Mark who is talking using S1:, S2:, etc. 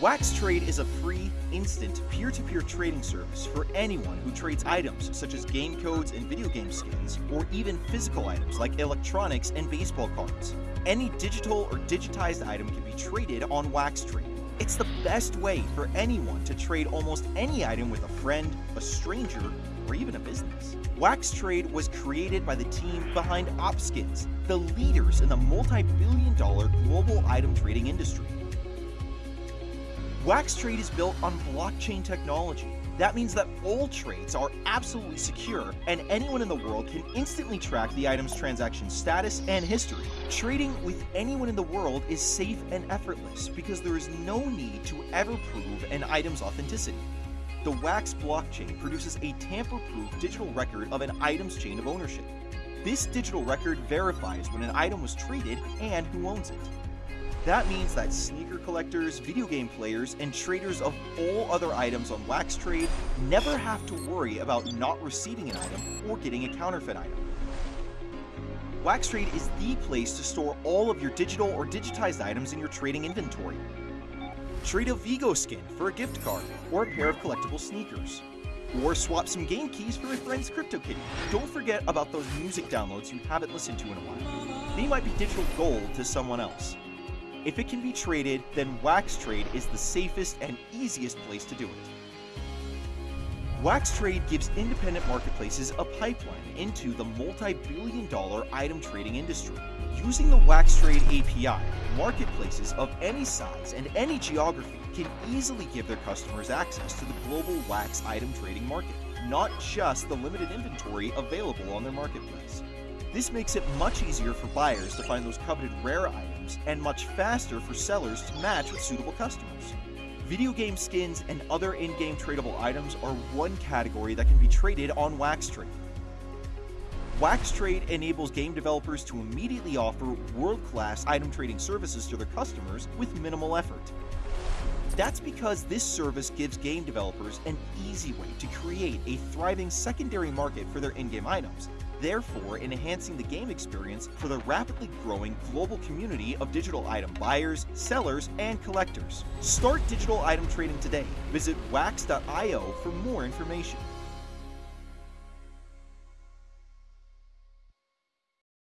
S1: Wax Trade is a free, instant, peer-to-peer trading service for anyone who trades items such as game codes and video game skins, or even physical items like electronics and baseball cards. Any digital or digitized item can be traded on Wax Trade. It's the best way for anyone to trade almost any item with a friend, a stranger, or even a business. Wax Trade was created by the team behind Opskins, the leaders in the multi-billion dollar global item trading industry. Wax Trade is built on blockchain technology. That means that all trades are absolutely secure and anyone in the world can instantly track the item's transaction status and history. Trading with anyone in the world is safe and effortless because there is no need to ever prove an item's authenticity. The Wax blockchain produces a tamper-proof digital record of an item's chain of ownership. This digital record verifies when an item was traded and who owns it. That means that sneaker collectors, video game players, and traders of all other items on Wax Trade never have to worry about not receiving an item or getting a counterfeit item. Wax Trade is the place to store all of your digital or digitized items in your trading inventory. Trade a VGO skin for a gift card or a pair of collectible sneakers. Or swap some game keys for a friend's CryptoKitty. Don't forget about those music downloads you haven't listened to in a while. They might be digital gold to someone else. If it can be traded, then Wax Trade is the safest and easiest place to do it. Wax Trade gives independent marketplaces a pipeline into the multi-billion dollar item trading industry. Using the Wax Trade API, marketplaces of any size and any geography can easily give their customers access to the global wax item trading market, not just the limited inventory available on their marketplace. This makes it much easier for buyers to find those coveted rare items and much faster for sellers to match with suitable customers. Video game skins and other in-game tradable items are one category that can be traded on Wax Trade. Wax Trade enables game developers to immediately offer world-class item trading services to their customers with minimal effort. That's because this service gives game developers an easy way to create a thriving secondary market for their in-game items therefore enhancing the game experience for the rapidly growing global community of digital item buyers, sellers, and collectors. Start digital item trading today. Visit wax.io for more information.